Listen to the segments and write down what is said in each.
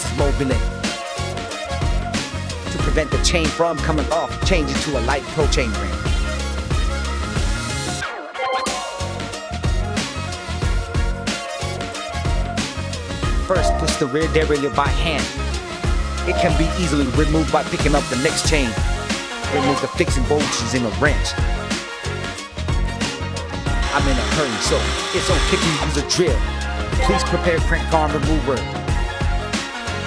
This is Mobilin. To prevent the chain from coming off, change it to a light pro chain ring. First, push the rear derailleur by hand. It can be easily removed by picking up the next chain. Remove the fixing bolts using a wrench. I'm in a hurry, so it's okay to use a drill. Please prepare crank arm remover.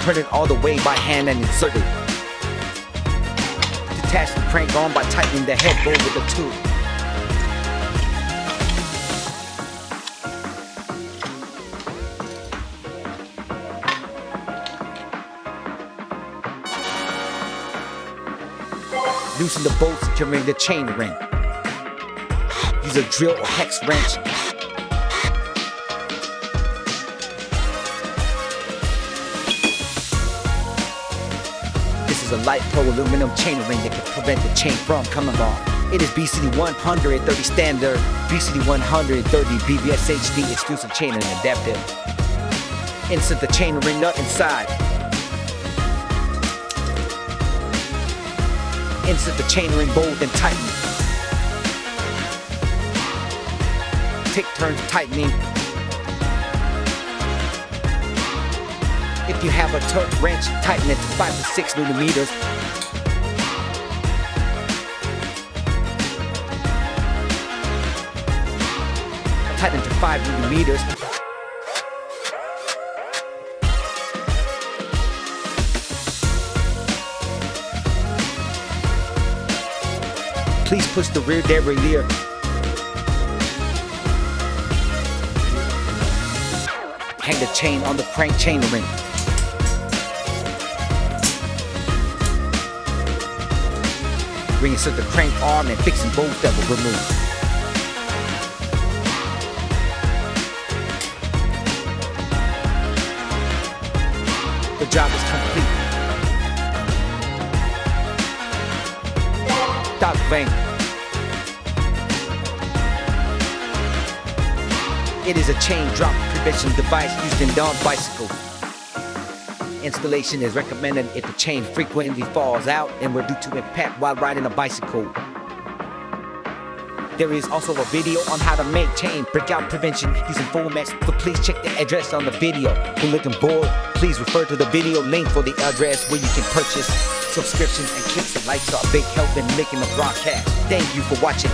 Turn it all the way by hand and insert it. Detach the crank arm by tightening the head bolt with a tool. Loosen the bolts during the chain ring. Use a drill or hex wrench. This is a light pro aluminum chain ring that can prevent the chain from coming off. It is BCD 130 standard, BCD 130 BBS HD exclusive chain ring adaptive. Insert the chain ring nut inside. Insert the chain ring bolt and tighten. Take turns tightening. If you have a torque wrench, tighten it to 5 to 6 millimeters. Tighten to 5 millimeters. Please push the rear derailleur. Hang the chain on the crank chain ring. Reinsert the crank arm and fixing both that were removed. The job is complete. Dog Fang. It is a chain drop prevention device used in dog bicycle. Installation is recommended if the chain frequently falls out and were due to impact while riding a bicycle. There is also a video on how to make chain breakout prevention using Fullmax, so please check the address on the video. For looking bored, please refer to the video link for the address where you can purchase subscriptions and clicks and likes are a big help in making the broadcast. Thank you for watching.